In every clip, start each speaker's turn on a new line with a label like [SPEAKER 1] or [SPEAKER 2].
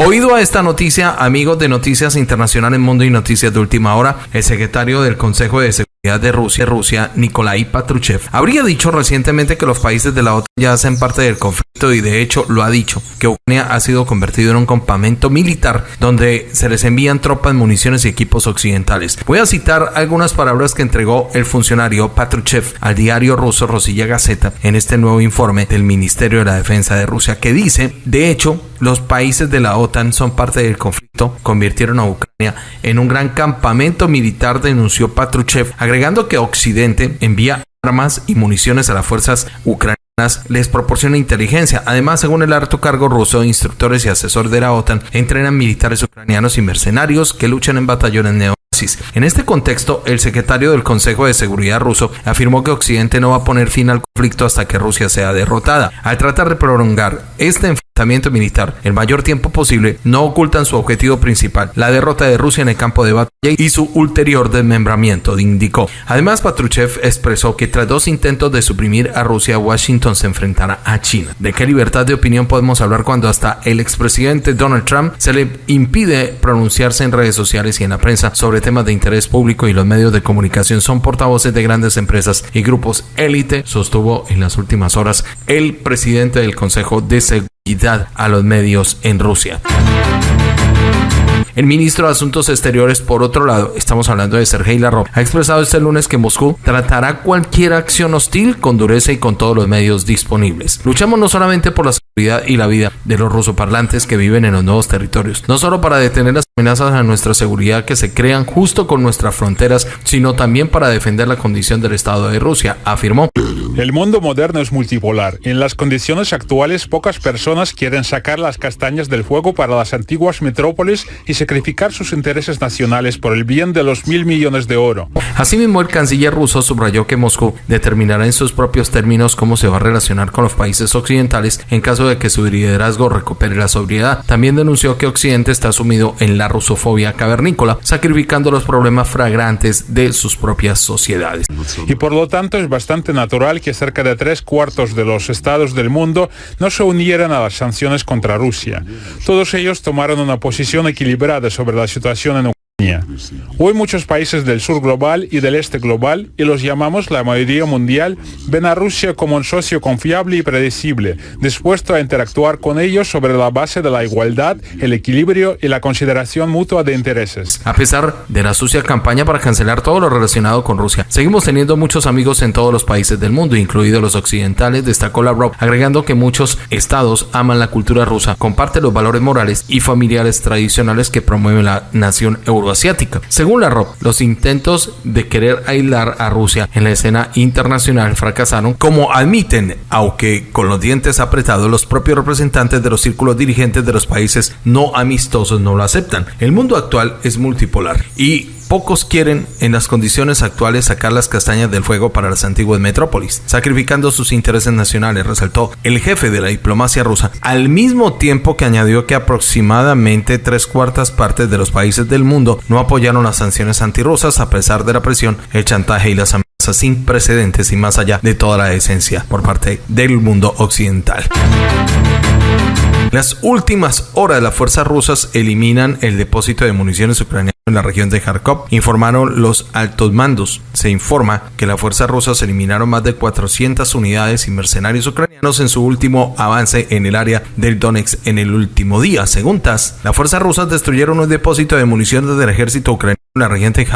[SPEAKER 1] Oído a esta noticia, amigos de Noticias Internacionales Mundo y Noticias de Última Hora, el secretario del Consejo de Seguridad de Rusia, Rusia, Nikolai Patruchev, habría dicho recientemente que los países de la OTAN ya hacen parte del conflicto y de hecho lo ha dicho, que Ucrania ha sido convertido en un campamento militar donde se les envían tropas, municiones y equipos occidentales. Voy a citar algunas palabras que entregó el funcionario Patruchev al diario ruso Rosilla Gazeta en este nuevo informe del Ministerio de la Defensa de Rusia que dice, de hecho, los países de la OTAN son parte del conflicto, convirtieron a Ucrania en un gran campamento militar, denunció Patruchev, agregando que Occidente envía armas y municiones a las fuerzas ucranianas les proporciona inteligencia. Además, según el alto cargo ruso, instructores y asesores de la OTAN entrenan militares ucranianos y mercenarios que luchan en batallones neonazis. En este contexto, el secretario del Consejo de Seguridad ruso afirmó que Occidente no va a poner fin al conflicto hasta que Rusia sea derrotada. Al tratar de prolongar este militar el mayor tiempo posible, no ocultan su objetivo principal, la derrota de Rusia en el campo de batalla y su ulterior desmembramiento, indicó. Además, Patruchev expresó que tras dos intentos de suprimir a Rusia, Washington se enfrentará a China. ¿De qué libertad de opinión podemos hablar cuando hasta el expresidente Donald Trump se le impide pronunciarse en redes sociales y en la prensa sobre temas de interés público y los medios de comunicación son portavoces de grandes empresas y grupos élite, sostuvo en las últimas horas el presidente del Consejo de Seguridad a los medios en Rusia. El ministro de Asuntos Exteriores, por otro lado, estamos hablando de Sergei Lavrov, ha expresado este lunes que Moscú tratará cualquier acción hostil con dureza y con todos los medios disponibles. Luchamos no solamente por la seguridad y la vida de los rusoparlantes que viven en los nuevos territorios, no solo para detener las amenazas a nuestra seguridad que se crean justo con nuestras fronteras, sino también para defender la condición del Estado de Rusia, afirmó.
[SPEAKER 2] El mundo moderno es multipolar. En las condiciones actuales, pocas personas quieren sacar las castañas del fuego para las antiguas metrópolis y sacrificar sus intereses nacionales por el bien de los mil millones de oro.
[SPEAKER 1] Asimismo, el canciller ruso subrayó que Moscú determinará en sus propios términos cómo se va a relacionar con los países occidentales en caso de que su liderazgo recupere la sobriedad. También denunció que Occidente está sumido en la rusofobia cavernícola, sacrificando los problemas fragrantes de sus propias sociedades.
[SPEAKER 2] Y por lo tanto es bastante natural que cerca de tres cuartos de los estados del mundo no se unieran a las sanciones contra Rusia. Todos ellos tomaron una posición equilibrada sobre la situación en Ucrania. Hoy muchos países del sur global y del este global, y los llamamos la mayoría mundial, ven a Rusia como un socio confiable y predecible, dispuesto a interactuar con ellos sobre la base de la igualdad, el equilibrio y la consideración mutua de intereses.
[SPEAKER 1] A pesar de la sucia campaña para cancelar todo lo relacionado con Rusia, seguimos teniendo muchos amigos en todos los países del mundo, incluidos los occidentales, destacó Lavrov, agregando que muchos estados aman la cultura rusa, comparten los valores morales y familiares tradicionales que promueve la nación europea asiática. Según la ROP, los intentos de querer aislar a Rusia en la escena internacional fracasaron, como admiten, aunque con los dientes apretados, los propios representantes de los círculos dirigentes de los países no amistosos no lo aceptan. El mundo actual es multipolar y Pocos quieren, en las condiciones actuales, sacar las castañas del fuego para las antiguas metrópolis, sacrificando sus intereses nacionales, resaltó el jefe de la diplomacia rusa, al mismo tiempo que añadió que aproximadamente tres cuartas partes de los países del mundo no apoyaron las sanciones antirrusas a pesar de la presión, el chantaje y las amenazas sin precedentes y más allá de toda la esencia por parte del mundo occidental. Las últimas horas las fuerzas rusas eliminan el depósito de municiones ucranianas en la región de Kharkov, informaron los altos mandos. Se informa que las fuerzas rusas eliminaron más de 400 unidades y mercenarios ucranianos en su último avance en el área del Donetsk en el último día. Según TASS, las fuerzas rusas destruyeron un depósito de municiones del ejército ucraniano la región de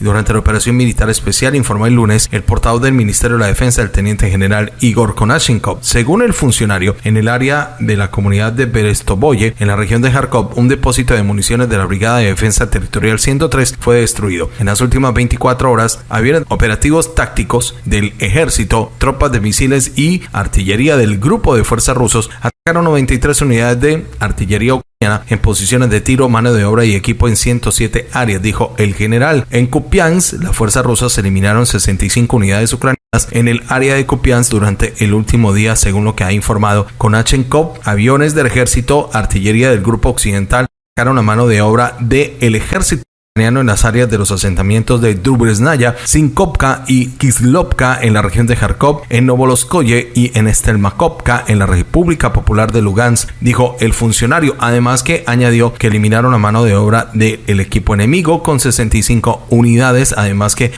[SPEAKER 1] durante la operación militar especial, informó el lunes el portavoz del Ministerio de la Defensa, el teniente general Igor Konashenkov. Según el funcionario, en el área de la comunidad de Berestoboye, en la región de Kharkov, un depósito de municiones de la Brigada de Defensa Territorial 103 fue destruido. En las últimas 24 horas, había operativos tácticos del ejército, tropas de misiles y artillería del grupo de fuerzas rusos 93 unidades de artillería en posiciones de tiro, mano de obra y equipo en 107 áreas, dijo el general. En Kupiansk, las fuerzas rusas eliminaron 65 unidades ucranianas en el área de Kupiansk durante el último día, según lo que ha informado Konachenkov. Aviones del ejército, artillería del grupo occidental, sacaron a mano de obra del ejército en las áreas de los asentamientos de Drubresnaya, Sinkovka y Kislovka en la región de Kharkov, en Novoloskoye y en Stelmakovka en la República Popular de Lugansk, dijo el funcionario, además que añadió que eliminaron la mano de obra del equipo enemigo con 65 unidades, además que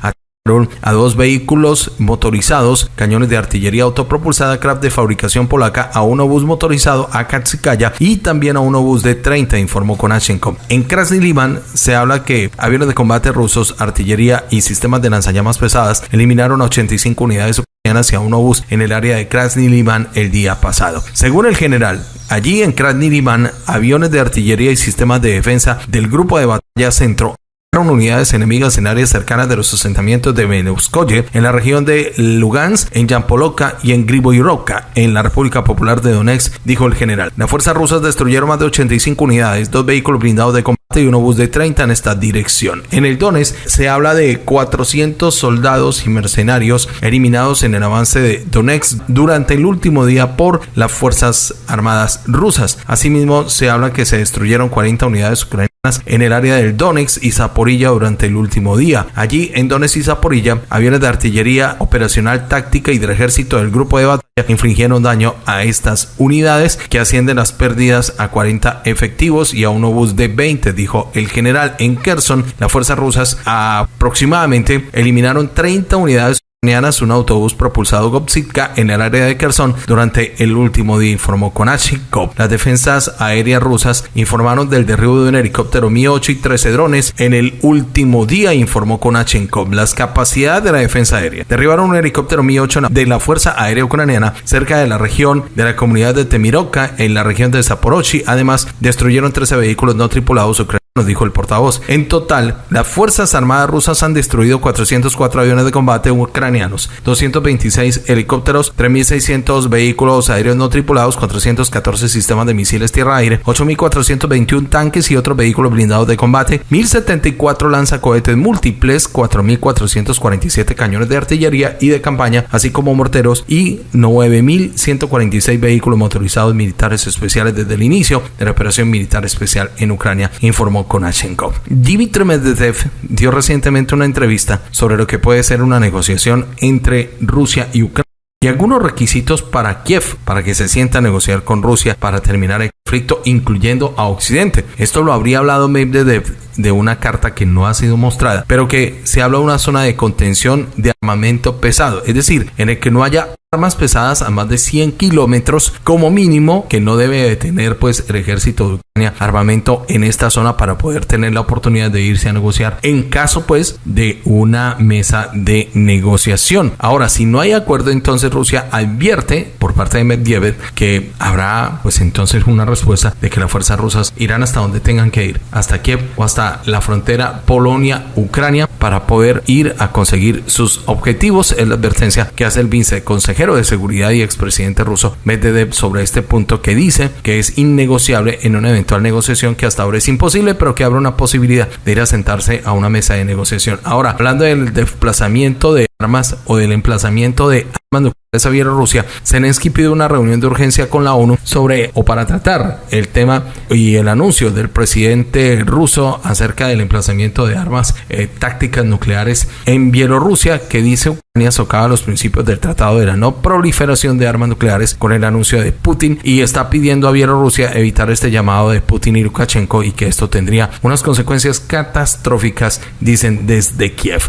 [SPEAKER 1] a dos vehículos motorizados, cañones de artillería autopropulsada Kraft de fabricación polaca, a un obús motorizado Akatsikaya y también a un obús de 30, informó Konashenkov. En Krasny Liman se habla que aviones de combate rusos, artillería y sistemas de lanzallamas pesadas eliminaron a 85 unidades ucranianas y a un obús en el área de Krasny Liman el día pasado. Según el general, allí en Krasny Liman, aviones de artillería y sistemas de defensa del grupo de batalla centro unidades enemigas en áreas cercanas de los asentamientos de Beneuskoye, en la región de Lugansk, en Yampoloka y en Griboyrovka, en la República Popular de Donetsk, dijo el general. Las fuerzas rusas destruyeron más de 85 unidades, dos vehículos blindados de combate y un obús de 30 en esta dirección. En el Donetsk se habla de 400 soldados y mercenarios eliminados en el avance de Donetsk durante el último día por las Fuerzas Armadas rusas. Asimismo, se habla que se destruyeron 40 unidades ucranianas en el área del Donetsk y Zaporilla durante el último día. Allí, en Donetsk y Zaporilla, aviones de artillería operacional táctica y del ejército del grupo de batalla infringieron daño a estas unidades que ascienden las pérdidas a 40 efectivos y a un obús de 20, dijo el general. En Kherson, las fuerzas rusas aproximadamente eliminaron 30 unidades un autobús propulsado Gopsitka en el área de Kherson durante el último día, informó Konachikov. Las defensas aéreas rusas informaron del derribo de un helicóptero Mi-8 y 13 drones en el último día, informó Konachenkov. Las capacidades de la defensa aérea. Derribaron un helicóptero Mi-8 de la Fuerza Aérea Ucraniana cerca de la región de la comunidad de Temirovka en la región de Zaporozhye. Además, destruyeron 13 vehículos no tripulados ucranianos nos dijo el portavoz. En total, las Fuerzas Armadas rusas han destruido 404 aviones de combate ucranianos, 226 helicópteros, 3.600 vehículos aéreos no tripulados, 414 sistemas de misiles tierra-aire, 8.421 tanques y otros vehículos blindados de combate, 1.074 lanzacohetes múltiples, 4.447 cañones de artillería y de campaña, así como morteros y 9.146 vehículos motorizados militares especiales desde el inicio de la operación militar especial en Ucrania, informó Konashenkov. Dmitry Medvedev dio recientemente una entrevista sobre lo que puede ser una negociación entre Rusia y Ucrania y algunos requisitos para Kiev para que se sienta a negociar con Rusia para terminar el conflicto, incluyendo a Occidente. Esto lo habría hablado Medvedev de una carta que no ha sido mostrada, pero que se habla de una zona de contención de armamento pesado, es decir, en el que no haya armas pesadas a más de 100 kilómetros como mínimo que no debe de tener pues el ejército armamento en esta zona para poder tener la oportunidad de irse a negociar en caso pues de una mesa de negociación. Ahora, si no hay acuerdo, entonces Rusia advierte por parte de Medvedev que habrá pues entonces una respuesta de que las fuerzas rusas irán hasta donde tengan que ir, hasta Kiev o hasta la frontera Polonia-Ucrania para poder ir a conseguir sus objetivos. Es la advertencia que hace el viceconsejero de Seguridad y expresidente ruso Medvedev sobre este punto que dice que es innegociable en una eventual negociación que hasta ahora es imposible, pero que abre una posibilidad de ir a sentarse a una mesa de negociación. Ahora, hablando del desplazamiento de armas o del emplazamiento de armas nucleares a Bielorrusia, Zelensky pide una reunión de urgencia con la ONU sobre o para tratar el tema y el anuncio del presidente ruso acerca del emplazamiento de armas eh, tácticas nucleares en Bielorrusia que dice Ucrania socava los principios del tratado de la no proliferación de armas nucleares con el anuncio de Putin y está pidiendo a Bielorrusia evitar este llamado de Putin y Lukashenko y que esto tendría unas consecuencias catastróficas dicen desde Kiev.